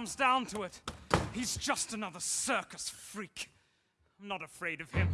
comes down to it, he's just another circus freak. I'm not afraid of him.